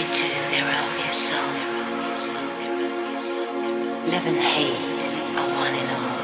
into the mirror of your soul. Love and hate are one and all.